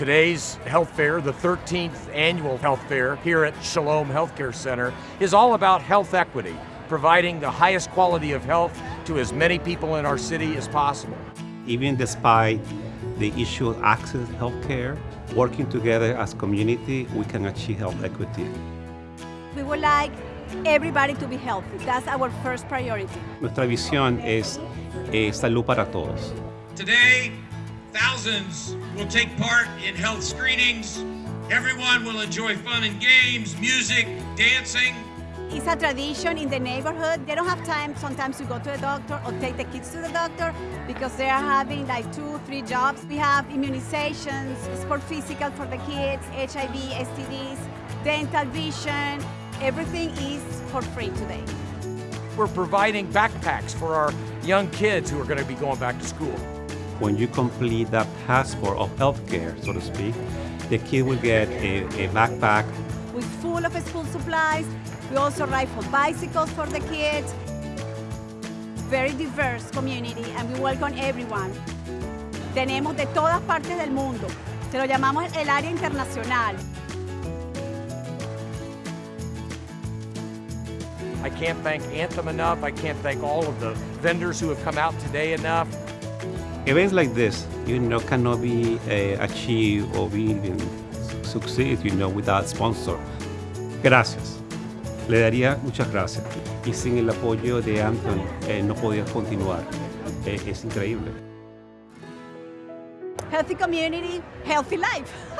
Today's health fair, the 13th annual health fair here at Shalom Healthcare Center, is all about health equity, providing the highest quality of health to as many people in our city as possible. Even despite the issue of access to healthcare, working together as community, we can achieve health equity. We would like everybody to be healthy. That's our first priority. Nuestra visión es eh, salud para todos. Today, thousands will take part in health screenings. Everyone will enjoy fun and games, music, dancing. It's a tradition in the neighborhood. They don't have time sometimes to go to the doctor or take the kids to the doctor because they are having like two, three jobs. We have immunizations, sport physical for the kids, HIV, STDs, dental vision. Everything is for free today. We're providing backpacks for our young kids who are going to be going back to school. When you complete that passport of healthcare, so to speak, the kid will get a, a backpack With full of school supplies. We also ride for bicycles for the kids. Very diverse community and we welcome everyone. Tenemos de todas partes del mundo. Se lo llamamos el área internacional. I can't thank Anthem enough. I can't thank all of the vendors who have come out today enough. Events like this, you know, cannot be uh, achieved or even succeed, you know, without sponsor. Gracias. Le daría muchas gracias. Y sin el apoyo de Anthony eh, no podía continuar. Eh, es increíble. Healthy community, healthy life.